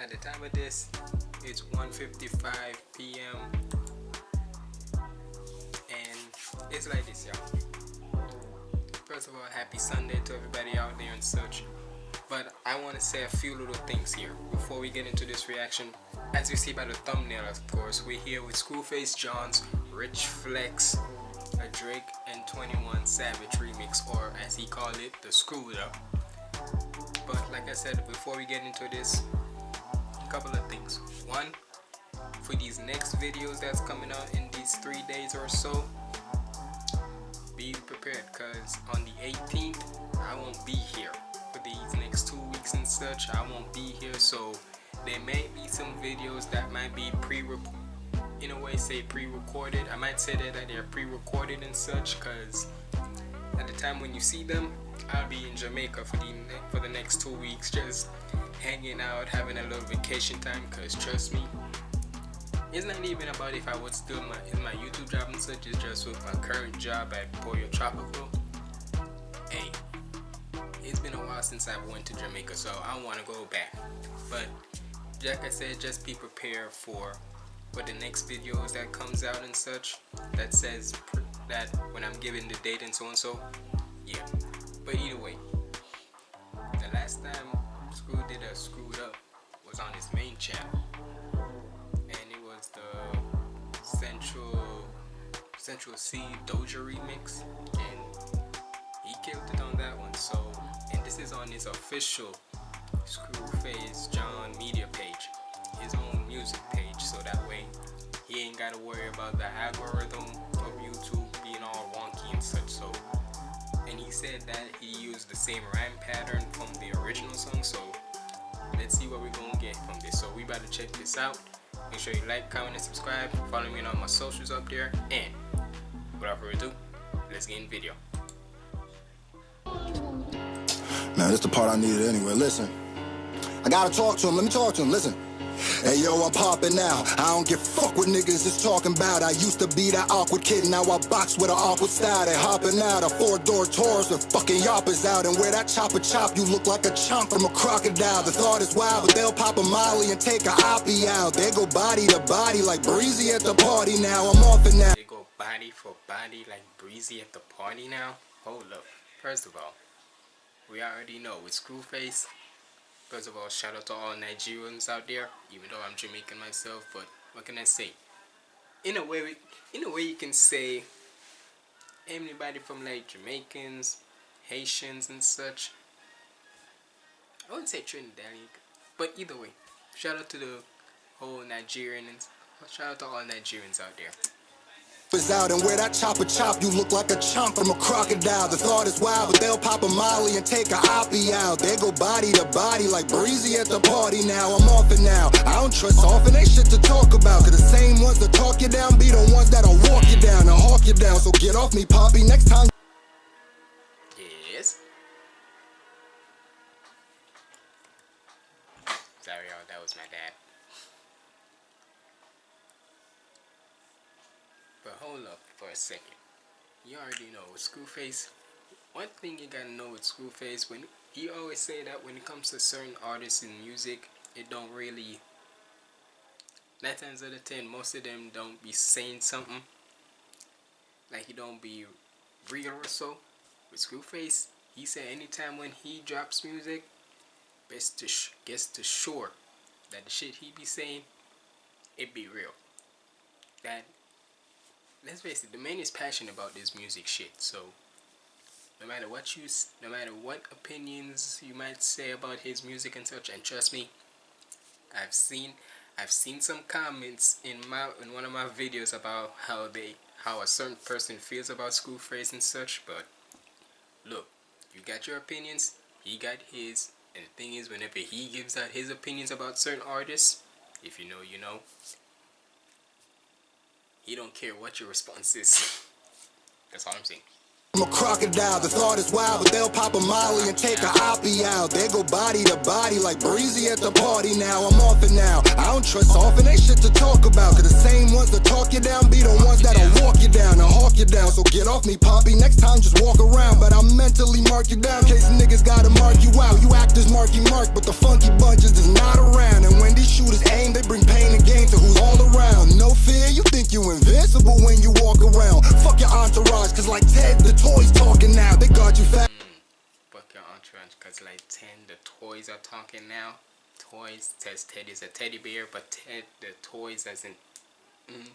At the time of this, it's 1:55 p.m. And it's like this, y'all. First of all, happy Sunday to everybody out there and such. But I want to say a few little things here before we get into this reaction. As you see by the thumbnail, of course, we're here with Screwface John's Rich Flex a Drake and 21 Savage remix or as he called it the Screwed Up but like I said before we get into this couple of things. One for these next videos that's coming out in these three days or so be prepared because on the 18th I won't be here for these next two weeks and such. I won't be here so there may be some videos that might be pre-recorded in a way say pre-recorded. I might say that, that they're pre-recorded and such because at the time when you see them I'll be in Jamaica for the for the next two weeks just hanging out having a little vacation time because trust me it's not even about if I would still my in my YouTube job and such it's just with my current job at Pollo Tropical. Hey it's been a while since I went to Jamaica so I want to go back. But like I said just be prepared for for the next videos that comes out and such that says that when I'm giving the date and so and so yeah. But either way the last time Screw did a screwed up was on his main channel. And it was the Central Central Cee Doja remix. And he killed it on that one. So and this is on his official Screwface John media page his own music page. So that way he ain't gotta worry about the algorithm said that he used the same rhyme pattern from the original song so let's see what we're gonna get from this so we about to check this out make sure you like comment and subscribe follow me on all my socials up there and without further ado let's get in video Man, this is the part I needed anyway. Listen, I gotta talk to him. Let me talk to him. Listen. Hey yo, I'm popping now. I don't give fuck what niggas is talking about. I used to be that awkward kid, now I box with an awkward style. They hopping out a four-door Taurus with fucking yoppers out. And where that chopper chop, you look like a chomp from a crocodile. The thought is wild, but they'll pop a molly and take a oppie out. They go body to body like breezy at the party now. I'm off it now. They go body for body like breezy at the party now. Hold up. First of all, we already know with Screwface, First of all, shout out to all Nigerians out there, even though I'm Jamaican myself, but what can I say? In a way, in a way you can say anybody from like Jamaicans, Haitians and such. I wouldn't say Trinidadian, but either way, shout out to the whole Nigerians, shout out to all Nigerians out there out and where that chopper chop, you look like a chomp from a crocodile. The thought is wild, but they'll pop a molly and take a oppie out. They go body to body like breezy at the party now. I'm off it now. I don't trust off and they shit to talk about. Cause the same ones that talk you down be the ones that'll walk you down and hawk you down. So get off me, Poppy. Next time. A second. You already know with Screwface, one thing you gotta know with Screwface, when he always say that when it comes to certain artists in music, it don't really, nine times out of ten, most of them don't be saying something. Like he don't be real or so. With Screwface, he said anytime when he drops music, best to gets to sure that the shit he be saying, it be real. That let's face it, the man is passionate about this music shit. So no matter what you, no matter what opinions you might say about his music and such, and trust me, I've seen, I've seen some comments in my in one of my videos about how they, how a certain person feels about Screwface and such. But look, you got your opinions, he got his, and the thing is, whenever he gives out his opinions about certain artists, if you know, you know, he don't care what your response is. That's all I'm saying. I'm a crocodile, the thought is wild, but they'll pop a molly and take a oppie out. They go body to body like breezy at the party now. I'm don't trust off and ain't shit to talk about. Cause the same ones that talk you down be the ones that'll walk you down and hawk you down. So get off me, Poppy. Next time just walk around. But I mentally mark you down. Case niggas gotta mark you out. You act as Marky Mark, but the funky bunches is not around. And when these shooters aim, they bring pain and gain to who's all around. No fear, you think you invincible when you walk around. Fuck your entourage, cause like Ted, the toys talking now. They got you fat. Fuck your entourage, cause like 10, the toys are talking now toys says Ted is a teddy bear, but Ted the toys as in mm,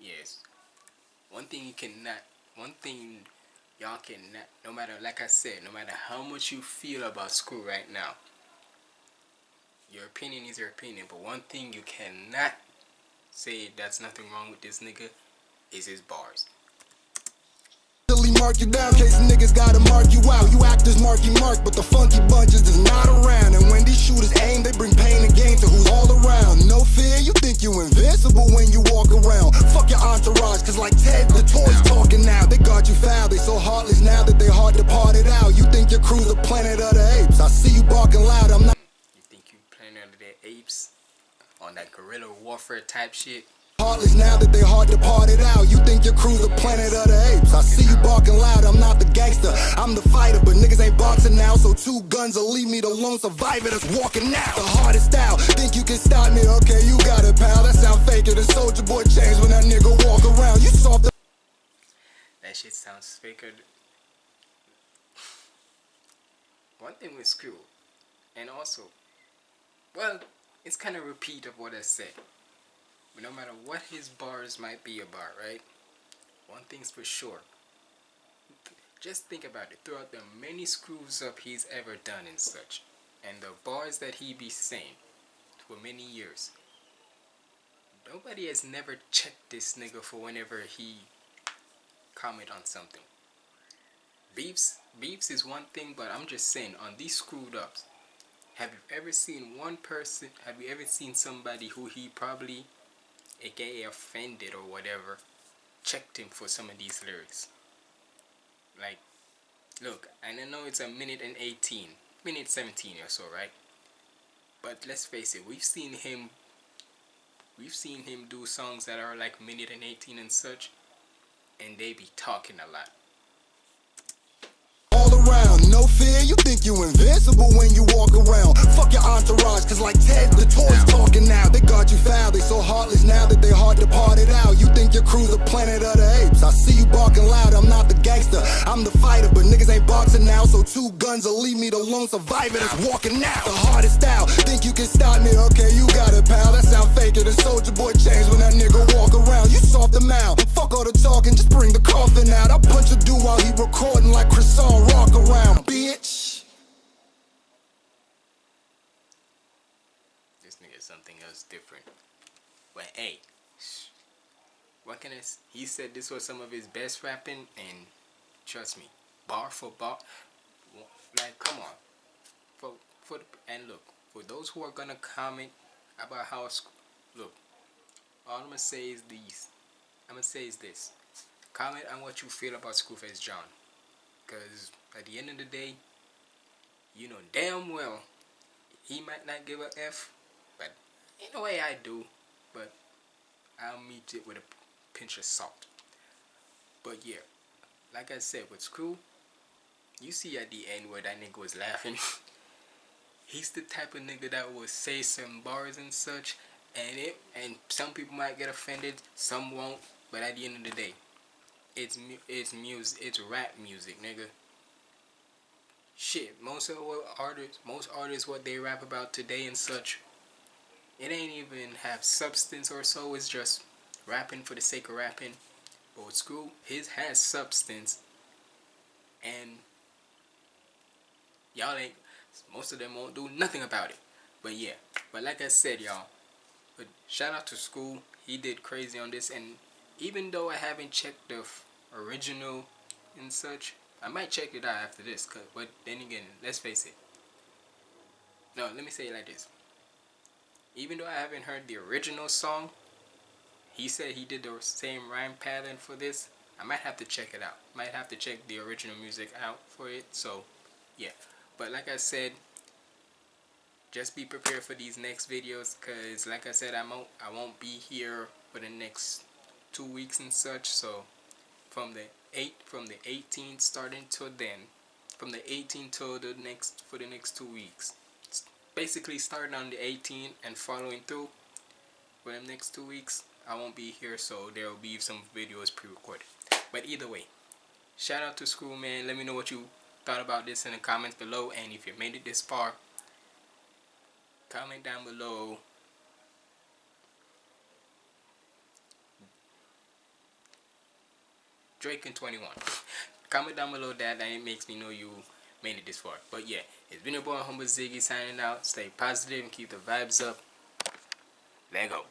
yes. One thing you cannot one thing y'all cannot no matter like I said, no matter how much you feel about school right now. Your opinion is your opinion, but one thing you cannot say that's nothing wrong with this nigga is his bars mark you down, case niggas gotta mark you out. You act as Marky Mark, but the funky bunches is not around. And when these shooters aim, they bring pain and gain to who's all around. No fear, you think you invincible when you walk around. Fuck your entourage, cause like Ted, the toys talking now. They got you foul, they so heartless now that they hard to part it out. You think your crew's a planet of the apes. I see you barking loud, I'm not. You think you planet of the apes? On that guerrilla warfare type shit? Heartless now that they hard to part it out. You think your crew's a planet of the apes. I see you barking loud, I'm not the gangster. I'm the fighter, but niggas ain't boxing now. So two guns will leave me the lone survivor that's walking out. The hardest out. Think you can stop me? Okay, you got it, pal. That sound faker than Soldier Boy chains when that nigga walk around. You soft. That shit sounds faker. One thing with Screw, and also, well, it's kind of repeat of what I said. But no matter what his bars might be about, right? One thing's for sure. Just think about it. Throughout the many screws up he's ever done and such, and the bars that he be saying for many years, nobody has never checked this nigga for whenever he comment on something. Beefs, beefs is one thing, but I'm just saying on these screwed ups, have you ever seen one person, have you ever seen somebody who he probably aka offended or whatever, checked him for some of these lyrics. Like, look, and I know it's a minute and 18, minute 17 or so, right? But let's face it, we've seen him, we've seen him do songs that are like minute and 18 and such, and they be talking a lot All around, no fear, you think you invincible when you walk around. Fuck your entourage, cause like Ted, Crew's a planet of the apes. I see you barking loud, I'm not the gangster, I'm the fighter, but niggas ain't boxing now. So two guns will leave me the lone survivor that's walking out. The hardest out, think you can stop me? Okay, you got it, pal. That sound faker than Soldier Boy chains when that nigga walk around. You soft the mouth, fuck all the talking, just bring the coffin out. I punch a dude while he recording like Chris rock around bitch. This nigga something else different. But hey, what can I? say? He said this was some of his best rapping, and trust me, bar for bar, like come on, for for the, and look for those who are gonna comment about how look, all I'm gonna say is these. I'm gonna say is this. Comment on what you feel about Screwface John. Because at the end of the day, you know damn well he might not give a F, but in a way I do. But I'll meet it with a pinch of salt. But yeah, like I said, with Screw, you see at the end where that nigga was laughing. He's the type of nigga that will say some bars and such, and it and some people might get offended, some won't. But at the end of the day, it's it's music. It's rap music, nigga. Shit, most of what artists, most artists, what they rap about today and such, it ain't even have substance or so. It's just rapping for the sake of rapping. But school. His has substance, and y'all ain't. Most of them won't do nothing about it. But yeah, but like I said, y'all. But shout out to school. He did crazy on this, and even though I haven't checked the original and such, I might check it out after this. Cause, but then again, let's face it. No, let me say it like this. Even though I haven't heard the original song, he said he did the same rhyme pattern for this. I might have to check it out. Might have to check the original music out for it. So, yeah. But like I said, just be prepared for these next videos because like I said I won't I won't be here for the next two weeks and such so from the 8 from the 18th starting till then from the 18th till the next for the next two weeks basically starting on the 18th and following through for the next two weeks I won't be here so there will be some videos pre-recorded. But either way shout out to school man. Let me know what you thought about this in the comments below and if you made it this far comment down below. Drake in 21 comment down below that. That makes me know you made it this far. But yeah it's been your boy Humble Ziggy signing out. Stay positive and keep the vibes up. Let go